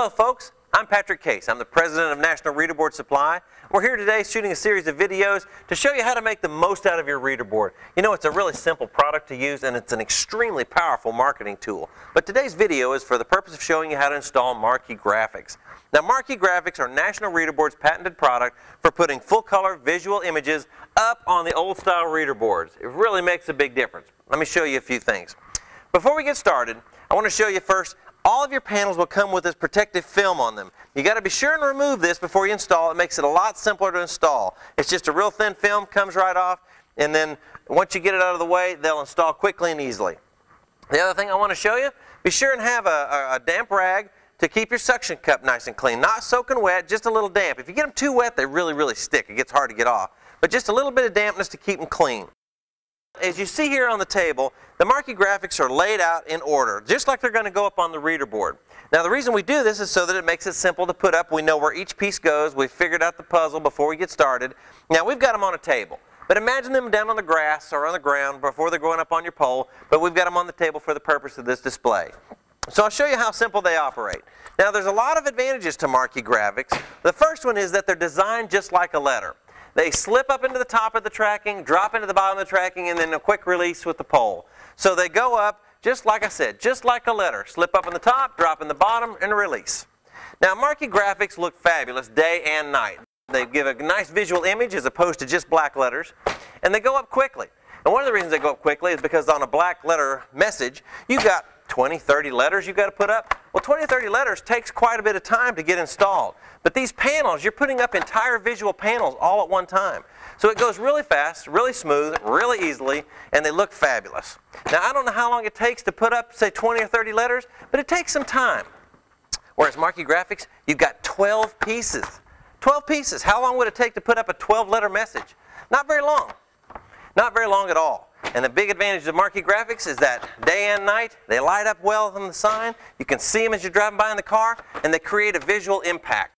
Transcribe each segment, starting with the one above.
Hello folks, I'm Patrick Case. I'm the president of National Reader Board Supply. We're here today shooting a series of videos to show you how to make the most out of your reader board. You know, it's a really simple product to use and it's an extremely powerful marketing tool. But today's video is for the purpose of showing you how to install Marquee Graphics. Now Marquee Graphics are National Reader Board's patented product for putting full color visual images up on the old style reader boards. It really makes a big difference. Let me show you a few things. Before we get started, I want to show you first all of your panels will come with this protective film on them. You got to be sure and remove this before you install. It makes it a lot simpler to install. It's just a real thin film, comes right off, and then once you get it out of the way, they'll install quickly and easily. The other thing I want to show you, be sure and have a, a, a damp rag to keep your suction cup nice and clean. Not soaking wet, just a little damp. If you get them too wet, they really, really stick. It gets hard to get off. But just a little bit of dampness to keep them clean. As you see here on the table, the marquee graphics are laid out in order, just like they're going to go up on the reader board. Now the reason we do this is so that it makes it simple to put up. We know where each piece goes. We've figured out the puzzle before we get started. Now we've got them on a table. But imagine them down on the grass or on the ground before they're going up on your pole, but we've got them on the table for the purpose of this display. So I'll show you how simple they operate. Now there's a lot of advantages to marquee graphics. The first one is that they're designed just like a letter. They slip up into the top of the tracking, drop into the bottom of the tracking, and then a quick release with the pole. So they go up, just like I said, just like a letter. Slip up in the top, drop in the bottom, and release. Now marquee graphics look fabulous day and night. They give a nice visual image as opposed to just black letters, and they go up quickly. And one of the reasons they go up quickly is because on a black letter message, you've got 20, 30 letters you've got to put up. Well, 20 or 30 letters takes quite a bit of time to get installed. But these panels, you're putting up entire visual panels all at one time. So it goes really fast, really smooth, really easily, and they look fabulous. Now, I don't know how long it takes to put up, say, 20 or 30 letters, but it takes some time. Whereas Marquee Graphics, you've got 12 pieces. 12 pieces. How long would it take to put up a 12-letter message? Not very long. Not very long at all. And the big advantage of marquee graphics is that day and night, they light up well from the sign. You can see them as you're driving by in the car, and they create a visual impact.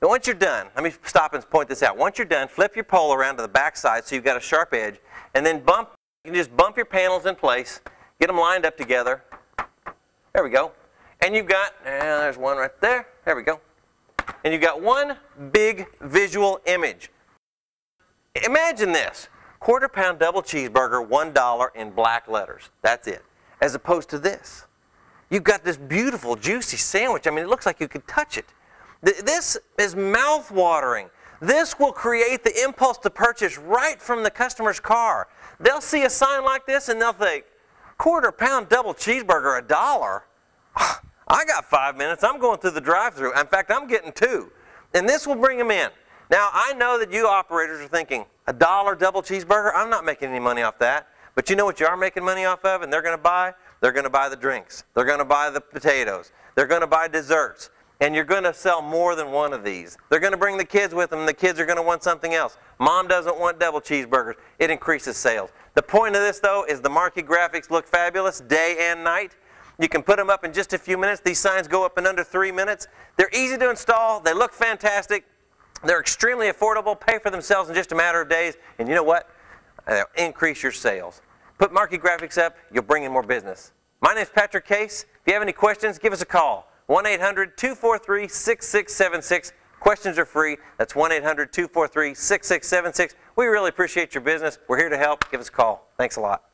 Now once you're done, let me stop and point this out. Once you're done, flip your pole around to the back side so you've got a sharp edge, and then bump, you can just bump your panels in place, get them lined up together. There we go. And you've got, there's one right there, there we go. And you've got one big visual image. Imagine this, quarter pound double cheeseburger, $1 in black letters. That's it. As opposed to this. You've got this beautiful, juicy sandwich. I mean, it looks like you could touch it. This is mouth-watering. This will create the impulse to purchase right from the customer's car. They'll see a sign like this and they'll think, quarter pound double cheeseburger, a dollar? I got five minutes. I'm going through the drive-through. In fact, I'm getting two. And this will bring them in. Now, I know that you operators are thinking, a dollar double cheeseburger? I'm not making any money off that. But you know what you are making money off of and they're going to buy? They're going to buy the drinks. They're going to buy the potatoes. They're going to buy desserts. And you're going to sell more than one of these. They're going to bring the kids with them. The kids are going to want something else. Mom doesn't want double cheeseburgers. It increases sales. The point of this, though, is the marquee graphics look fabulous day and night. You can put them up in just a few minutes. These signs go up in under three minutes. They're easy to install. They look fantastic. They're extremely affordable, pay for themselves in just a matter of days, and you know what? They'll increase your sales. Put marquee graphics up, you'll bring in more business. My name is Patrick Case. If you have any questions, give us a call. 1-800-243-6676. Questions are free. That's 1-800-243-6676. We really appreciate your business. We're here to help. Give us a call. Thanks a lot.